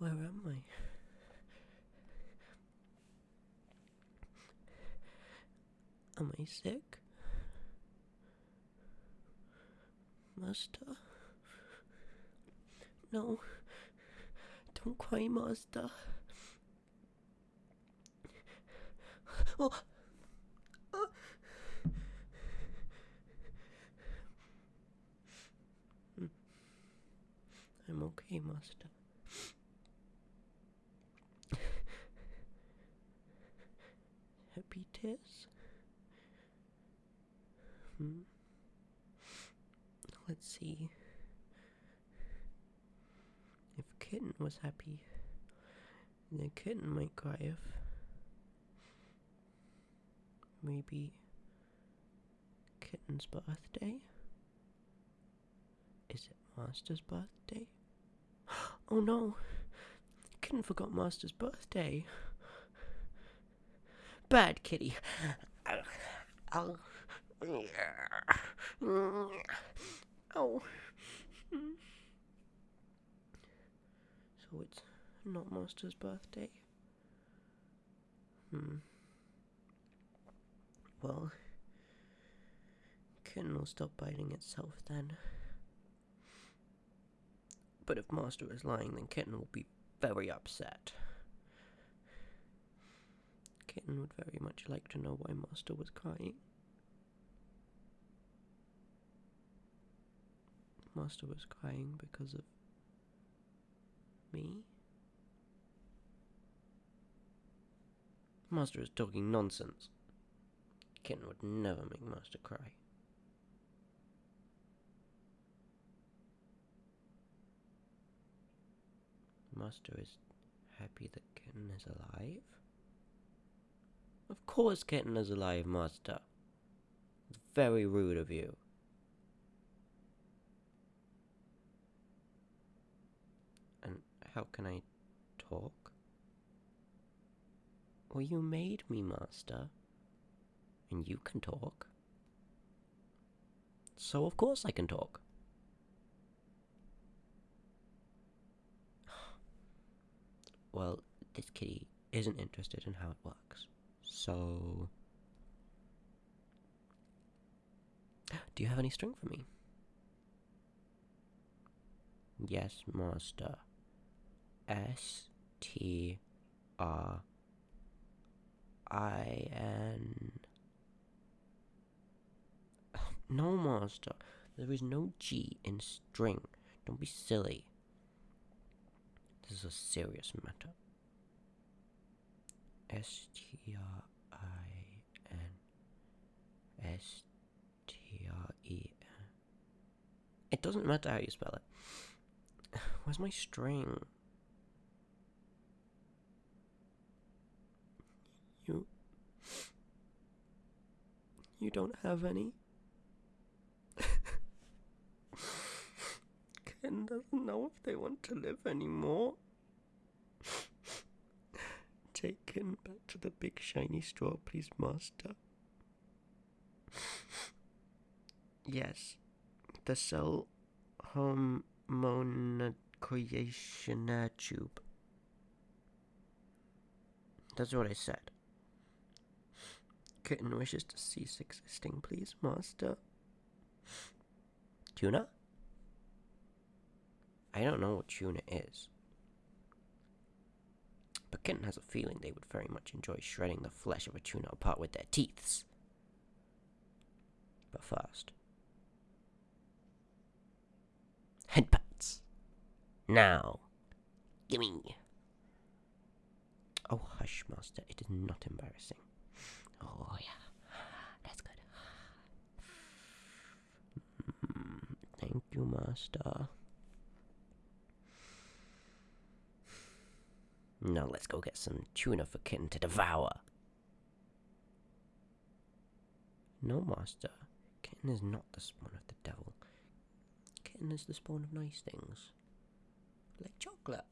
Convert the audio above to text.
Where am I? Am I sick? Master? No. Don't cry, Master. Oh. Uh. Hmm. I'm okay, Master. Happy tears? Hmm. Let's see. If Kitten was happy, then Kitten might cry if maybe Kitten's birthday? Is it Master's birthday? Oh no! Kitten forgot Master's birthday. Bad kitty. Oh. So it's not Master's birthday? Hmm. Well, Kitten will stop biting itself then. But if Master is lying, then Kitten will be very upset. Kitten would very much like to know why Master was crying. Master was crying because of me? Master is talking nonsense. Kitten would never make Master cry. Master is happy that Kitten is alive? Of course Kitten is alive, Master. It's very rude of you. And how can I talk? Well, you made me, Master. And you can talk. So of course I can talk. Well, this kitty isn't interested in how it works. So. Do you have any string for me? Yes, master. S T R I N. No, master. There is no G in string. Don't be silly. This is a serious matter. S T R I N S T R E N. It doesn't matter how you spell it. Where's my string? You. You don't have any? Ken doesn't know if they want to live anymore. Take him back to the big shiny straw, please, master. Yes, the cell hormone creation tube. That's what I said. Kitten wishes to cease existing, please, master. Tuna? I don't know what tuna is. But Kitten has a feeling they would very much enjoy shredding the flesh of a tuna apart with their teeth. But first, headpats. Now, gimme. Oh, hush, master. It is not embarrassing. Oh, yeah. That's good. Mm, thank you, master. Now let's go get some tuna for Kitten to devour. No, master. Kitten is not the spawn of the devil. Kitten is the spawn of nice things. Like chocolate.